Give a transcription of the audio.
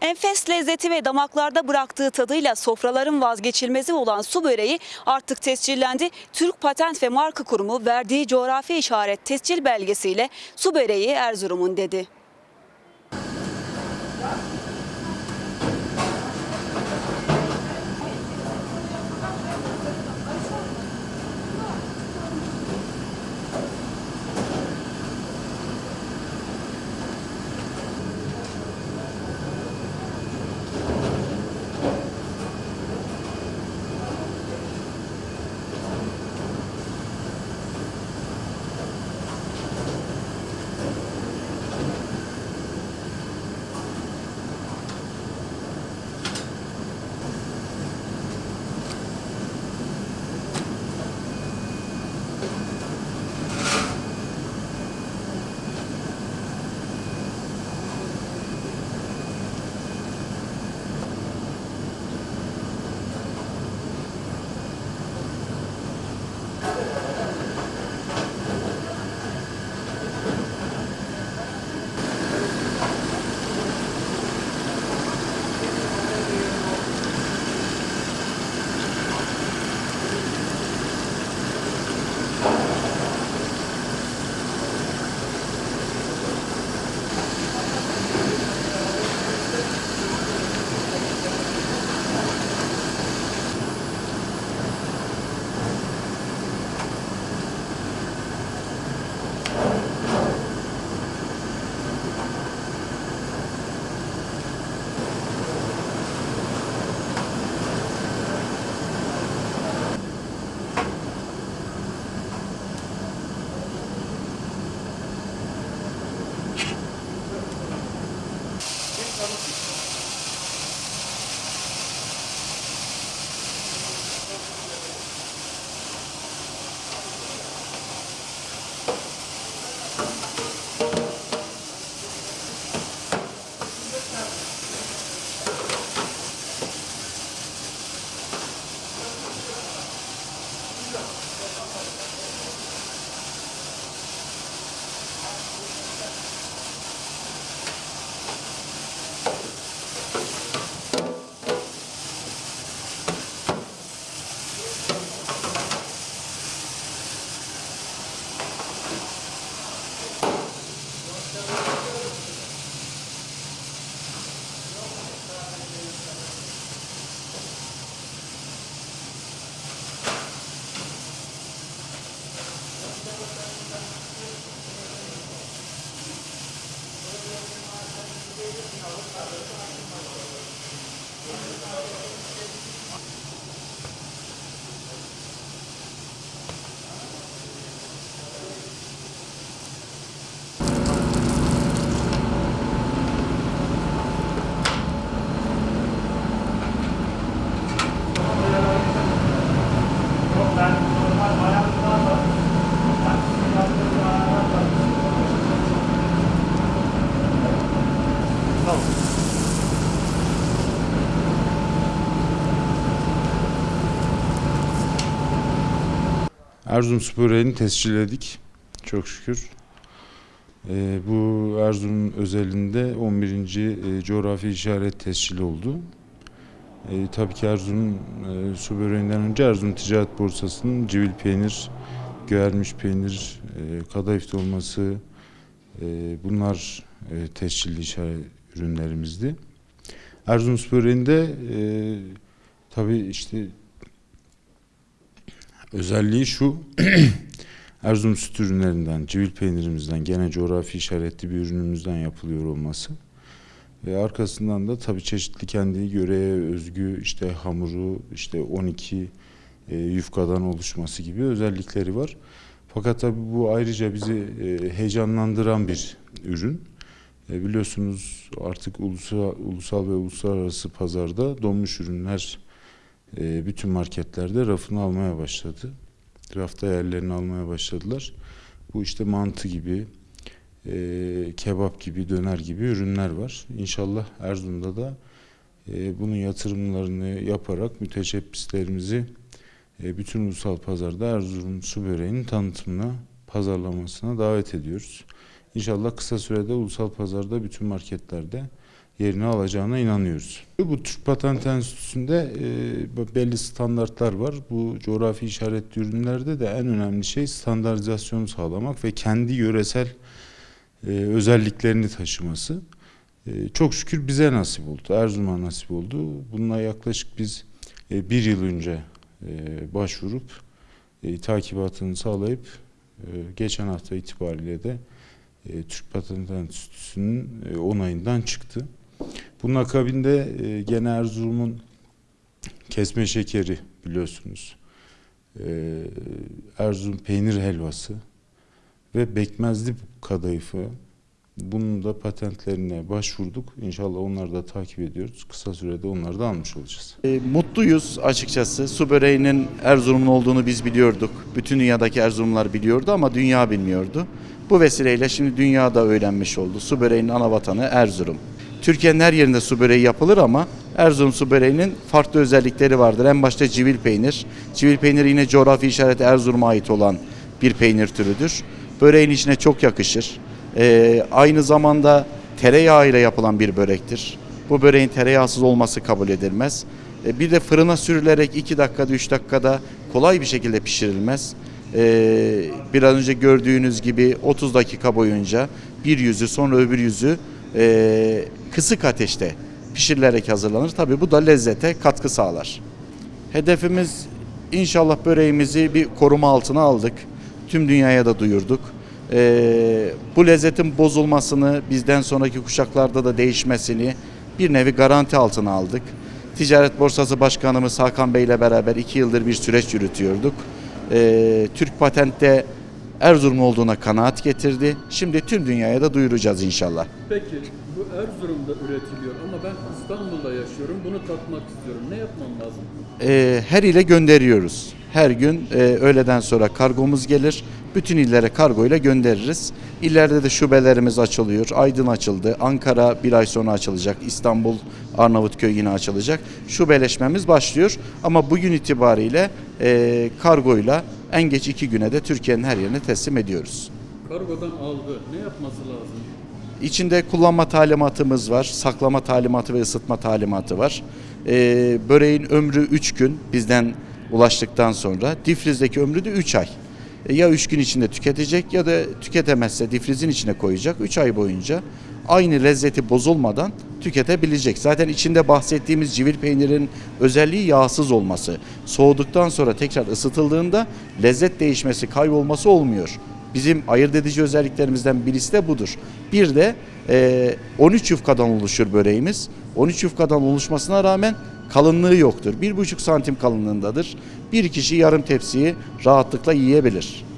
Enfes lezzeti ve damaklarda bıraktığı tadıyla sofraların vazgeçilmezi olan su böreği artık tescillendi. Türk Patent ve Marka Kurumu verdiği coğrafi işaret tescil belgesiyle su böreği Erzurum'un dedi. Erzurum Spor'unu tescilledik. Çok şükür. Ee, bu Erzurum özelinde 11. e, coğrafi işaret tescili oldu. Ee, tabii ki Erzurum e, su önce Erzurum Ticaret Borsası'nın civil peynir, göğermiş peynir, e, kadayıf dolması e, bunlar e, tescilli işaret ürünlerimizdi. Erzurum böreğinde e, tabii işte Özelliği şu, Erzurum süt ürünlerinden, civil peynirimizden, gene coğrafi işaretli bir ürünümüzden yapılıyor olması. Ve arkasından da tabii çeşitli kendi göreye özgü işte hamuru, işte 12 e, yufkadan oluşması gibi özellikleri var. Fakat tabii bu ayrıca bizi e, heyecanlandıran bir ürün. E, biliyorsunuz artık ulusal, ulusal ve uluslararası pazarda donmuş ürünler e, bütün marketlerde rafını almaya başladı. Rafta yerlerini almaya başladılar. Bu işte mantı gibi, e, kebap gibi, döner gibi ürünler var. İnşallah Erzurum'da da e, bunun yatırımlarını yaparak müteşebbislerimizi e, bütün ulusal pazarda Erzurum su böreğinin tanıtımına, pazarlamasına davet ediyoruz. İnşallah kısa sürede ulusal pazarda bütün marketlerde yerini alacağına inanıyoruz. Bu Türk Patent Enstitüsü'nde e, belli standartlar var. Bu coğrafi işaretli ürünlerde de en önemli şey standartizasyonu sağlamak ve kendi yöresel e, özelliklerini taşıması. E, çok şükür bize nasip oldu, Erzurum'a nasip oldu. Bununla yaklaşık biz e, bir yıl önce e, başvurup e, takibatını sağlayıp e, geçen hafta itibariyle de e, Türk Patent Enstitüsü'nün e, onayından çıktı. Bunun akabinde e, gene Erzurum'un kesme şekeri biliyorsunuz. E, Erzurum peynir helvası ve bekmezli kadayıfı. Bunun da patentlerine başvurduk. İnşallah onları da takip ediyoruz. Kısa sürede onları da almış olacağız. E, mutluyuz açıkçası. Su böreğinin Erzurum'un olduğunu biz biliyorduk. Bütün dünyadaki Erzurumlar biliyordu ama dünya bilmiyordu. Bu vesileyle şimdi dünya da öğrenmiş oldu. Su böreğinin ana vatanı Erzurum. Türkiye'nin her yerinde su böreği yapılır ama Erzurum su böreğinin farklı özellikleri vardır. En başta civil peynir. Civil peynir yine coğrafi işareti Erzurum'a ait olan bir peynir türüdür. Böreğin içine çok yakışır. Ee, aynı zamanda tereyağıyla yapılan bir börektir. Bu böreğin tereyağsız olması kabul edilmez. Ee, bir de fırına sürülerek 2 dakikada 3 dakikada kolay bir şekilde pişirilmez. Ee, biraz önce gördüğünüz gibi 30 dakika boyunca bir yüzü sonra öbür yüzü e, kısık ateşte pişirilerek hazırlanır. Tabi bu da lezzete katkı sağlar. Hedefimiz inşallah böreğimizi bir koruma altına aldık. Tüm dünyaya da duyurduk. Ee, bu lezzetin bozulmasını, bizden sonraki kuşaklarda da değişmesini bir nevi garanti altına aldık. Ticaret Borsası Başkanımız Hakan Bey ile beraber iki yıldır bir süreç yürütüyorduk. Ee, Türk Patent'te Erzurum olduğuna kanaat getirdi. Şimdi tüm dünyaya da duyuracağız inşallah. Peki bu Erzurum'da üretiliyor ama ben İstanbul'da yaşıyorum. Bunu tatmak istiyorum. Ne yapmam lazım? Ee, her ile gönderiyoruz. Her gün e, öğleden sonra kargomuz gelir. Bütün illere kargo ile göndeririz. İllerde de şubelerimiz açılıyor. Aydın açıldı. Ankara bir ay sonra açılacak. İstanbul, Arnavutköy yine açılacak. Şubeleşmemiz başlıyor. Ama bugün itibariyle e, kargoyla en geç iki güne de Türkiye'nin her yerine teslim ediyoruz. Kargodan aldı. Ne yapması lazım? İçinde kullanma talimatımız var, saklama talimatı ve ısıtma talimatı var. Ee, böreğin ömrü 3 gün bizden ulaştıktan sonra, difrizdeki ömrü de 3 ay. E, ya 3 gün içinde tüketecek ya da tüketemezse difrizin içine koyacak 3 ay boyunca aynı lezzeti bozulmadan tüketebilecek. Zaten içinde bahsettiğimiz civil peynirin özelliği yağsız olması. Soğuduktan sonra tekrar ısıtıldığında lezzet değişmesi, kaybolması olmuyor. Bizim ayırt edici özelliklerimizden birisi de budur. Bir de e, 13 yufkadan oluşur böreğimiz. 13 yufkadan oluşmasına rağmen kalınlığı yoktur. 1,5 santim kalınlığındadır. Bir kişi yarım tepsiyi rahatlıkla yiyebilir.